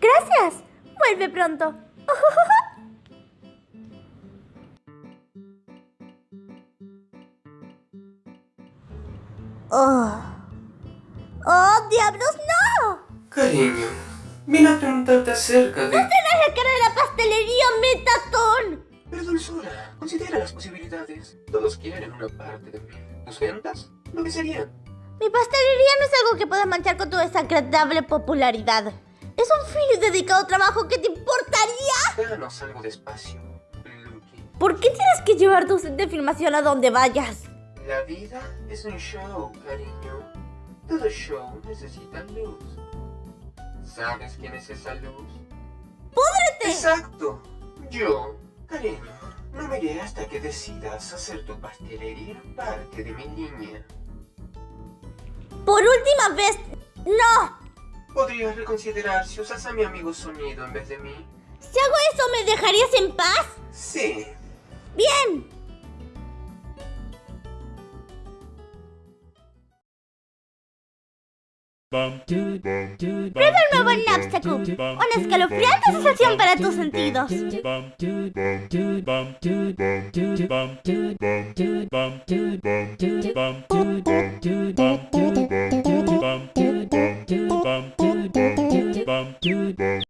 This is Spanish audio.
Gracias. Vuelve pronto. Oh. ¡Oh, diablos, no! Cariño, vine a preguntarte acerca de... ¡No serás la cara de la pastelería Metatón! Pero dulzura, considera las posibilidades. Todos quieren una parte de mí. ¿Tus ventas? ¿Lo que serían? Mi pastelería no es algo que puedas manchar con tu desagradable popularidad. Es un y dedicado trabajo que te importaría. Danos algo despacio, Lucky. ¿Por qué tienes que llevar tu set de filmación a donde vayas? La vida es un show, cariño. Todo show necesita luz. ¿Sabes quién es esa luz? ¡Púdrete! Exacto. Yo, cariño, no me iré hasta que decidas hacer tu pastelería parte de mi línea. Por última vez, no. Podrías reconsiderar si usas a mi amigo sonido en vez de mí. Si hago eso, ¿me dejarías en paz? Sí. Bien. Prueba el nuevo Napsacum, una escalofriante sensación para tus sentidos. Bum do do do do do